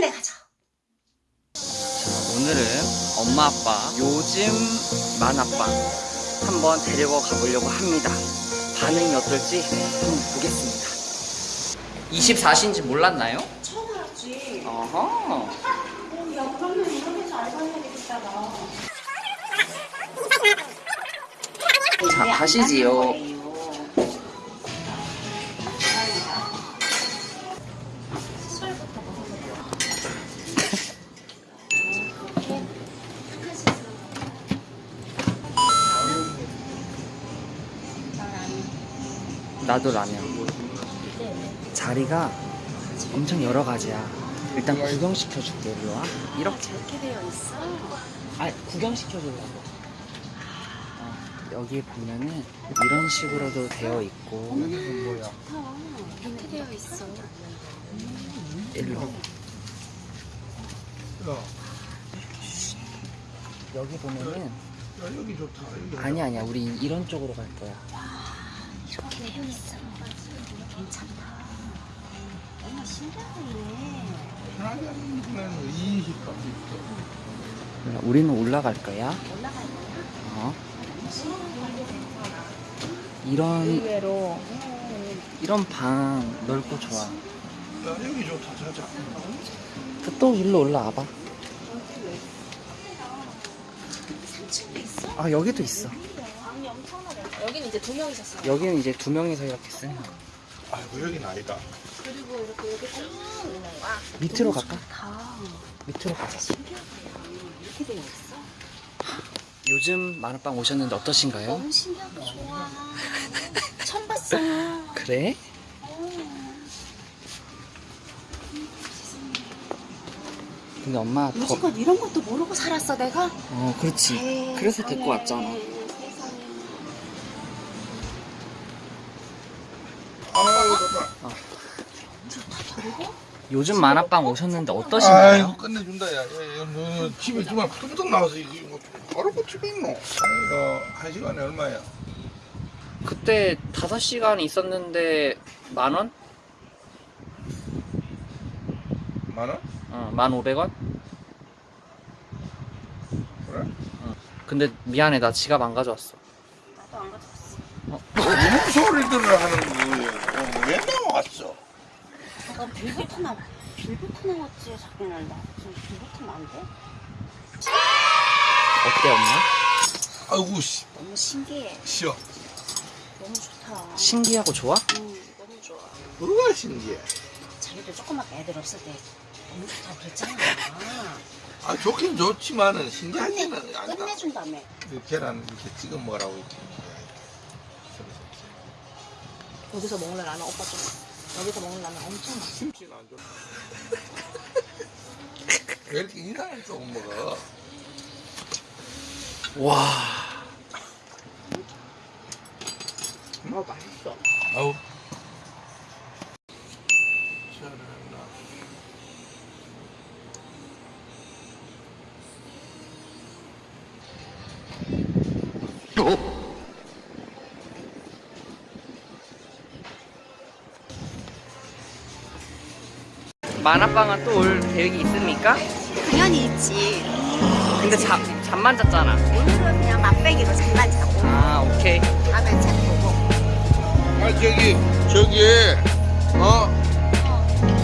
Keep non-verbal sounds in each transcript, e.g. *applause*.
빨리 가자. 자, 오늘은 엄마 아빠 요즘 만화방 한번 데리고 가보려고 합니다. 반응이 어떨지 한번 보겠습니다. 24시인지 몰랐나요? 처음 알았지. 어허. 어, 야, 그러면 이런 데서 알바해야 되겠다, 나. 자, 가시지요. 나도 라면. 자리가 엄청 여러 가지야. 일단 구경시켜줄게, 일로 와. 이렇게. 저렇게 되어 있어. 아, 구경시켜주려고. 어, 여기 보면은 이런 식으로도 되어 있고. 이렇게 되어 있어. 일로. 여기 보면은 야 여기 좋다 여기 아니 아니야 우리 이런 쪽으로 갈 거야. 이렇게 되어 있어. 괜찮다. 너무 신기하네. 편하게 하는 거는 2인실까지 있어 우리는 올라갈 거야. 올라갈 거야? 어. 이런 의외로. 이런 방 넓고 좋아. 야 여기 좋다 자자 그또 일로 올라와봐. 3층도 있어? 아 여기도 있어. 여기는 이제 두 명이서 써. 여기는 이제 두 명이서 이렇게 쓰는 거야. 아이고 여긴 아니다 그리고 이렇게 여기 쭉 있는 거야. 밑으로 갈까? 다 밑으로 가자. 신기하다. 이렇게 되어 있어. 요즘 만화방 오셨는데 어떠신가요? 너무 신기하고 좋아. 처음 봤어. *laughs* 그래? 근데 엄마 더... 이런 것도 모르고 살았어 내가? 어 그렇지. 그래서 데리고 왔잖아. 좋다 요즘 만화방 오셨는데 어떠신가요? 끝내준다 야, 야, 야, 너, 너 집에 정말 푸드득 나와서 이거 뭐 바로 그 집에 있노 이거 한 시간에 얼마야? 그때 5시간 있었는데 만 원? 만 원? 어, 만 500원? 그래? 근데 미안해 나 지갑 안 가져왔어. 나도 안 가져왔어. 무슨 소리들을 하는 어, 왜 나왔어? 내가 빌부터 나 빌부터 나왔지 날 나. 지금 빌부터 안 돼? 어때 엄마? 아이고 씨 너무 신기해. 쉬어 너무 좋다. 신기하고 좋아? 응, 너무 좋아. 뭐가 신기해 자기도 조그맣게 애들 없을 때 너무 좋다 그랬잖아. 아 좋긴 좋지만은 신기하지는 않다 끝내준다며. 그 계란 이렇게 찍어 먹으라고 있지 여기서 먹는 라면 오빠 좀. 여기서 먹는 라면 엄청 맛있어. 김치는 안 좋아 왜 이렇게 인상을 조금 먹어 와. 어, 맛있어. 아우 잘 만화방은 또 올 계획이 있습니까? 당연히 있지. 근데 잠, 잠만 잤잖아. 오늘은 그냥 맛배기로 잠만 자고. 아 오케이. 다음에 잘 보고. 아 저기 저기 어?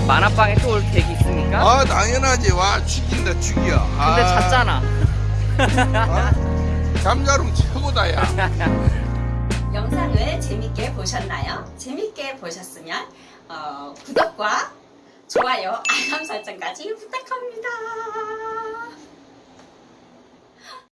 만화방에 또 올 계획이 있습니까? 아 당연하지 와 죽인다 죽여 아, 근데 잤잖아. 어? 잠자름 최고다 야 *laughs* 영상을 재밌게 보셨나요? 재밌게 보셨으면 어, 구독과 좋아요, 알람 설정까지 부탁합니다.